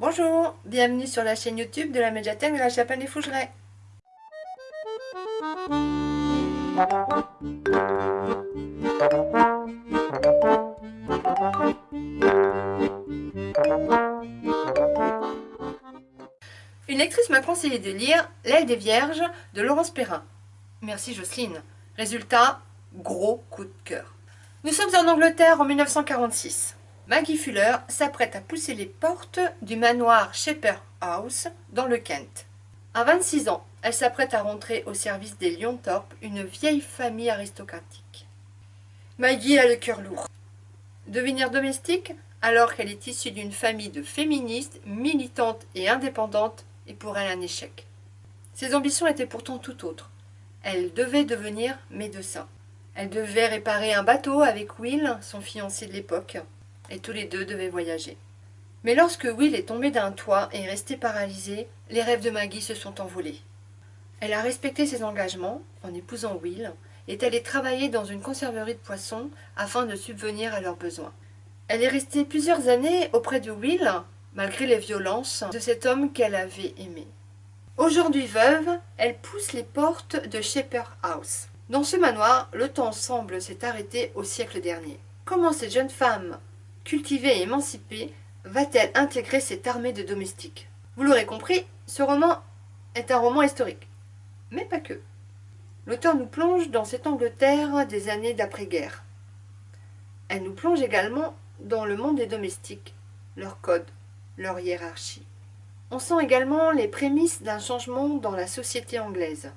Bonjour, bienvenue sur la chaîne YouTube de la médiathèque de la Chapelle des Fougerets. Une lectrice m'a conseillé de lire L'aile des Vierges de Laurence Perrin. Merci Jocelyne. Résultat, gros coup de cœur. Nous sommes en Angleterre en 1946. Maggie Fuller s'apprête à pousser les portes du manoir Shepherd House dans le Kent. À 26 ans, elle s'apprête à rentrer au service des Lyonthorpe, une vieille famille aristocratique. Maggie a le cœur lourd. Devenir domestique, alors qu'elle est issue d'une famille de féministes, militantes et indépendantes, est pour elle un échec. Ses ambitions étaient pourtant tout autres. Elle devait devenir médecin. Elle devait réparer un bateau avec Will, son fiancé de l'époque, et tous les deux devaient voyager. Mais lorsque Will est tombé d'un toit et est resté paralysé, les rêves de Maggie se sont envolés. Elle a respecté ses engagements en épousant Will et est allée travailler dans une conserverie de poissons afin de subvenir à leurs besoins. Elle est restée plusieurs années auprès de Will, malgré les violences de cet homme qu'elle avait aimé. Aujourd'hui veuve, elle pousse les portes de Shepherd House. Dans ce manoir, le temps semble s'être arrêté au siècle dernier. Comment cette jeune femme, cultivée et émancipée, va-t-elle intégrer cette armée de domestiques? Vous l'aurez compris, ce roman est un roman historique. Mais pas que. L'auteur nous plonge dans cette Angleterre des années d'après-guerre. Elle nous plonge également dans le monde des domestiques, leurs codes, leur hiérarchie. On sent également les prémices d'un changement dans la société anglaise.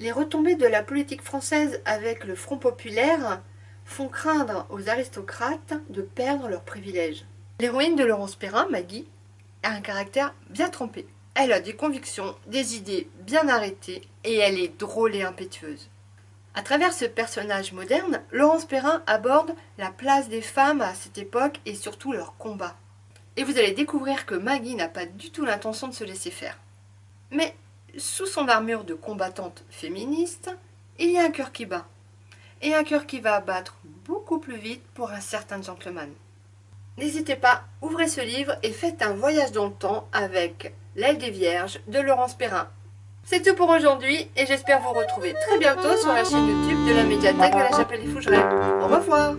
Les retombées de la politique française avec le Front populaire font craindre aux aristocrates de perdre leurs privilèges. L'héroïne de Laurence Perrin, Maggie, a un caractère bien trempé. Elle a des convictions, des idées bien arrêtées et elle est drôle et impétueuse. À travers ce personnage moderne, Laurence Perrin aborde la place des femmes à cette époque et surtout leur combat. Et vous allez découvrir que Maggie n'a pas du tout l'intention de se laisser faire. Mais sous son armure de combattante féministe, il y a un cœur qui bat et un cœur qui va battre beaucoup plus vite pour un certain gentleman. N'hésitez pas, ouvrez ce livre et faites un voyage dans le temps avec L'aile des vierges de Laurence Perrin. C'est tout pour aujourd'hui et j'espère vous retrouver très bientôt sur la chaîne YouTube de la médiathèque à la Chapelle des Fougerets. Au revoir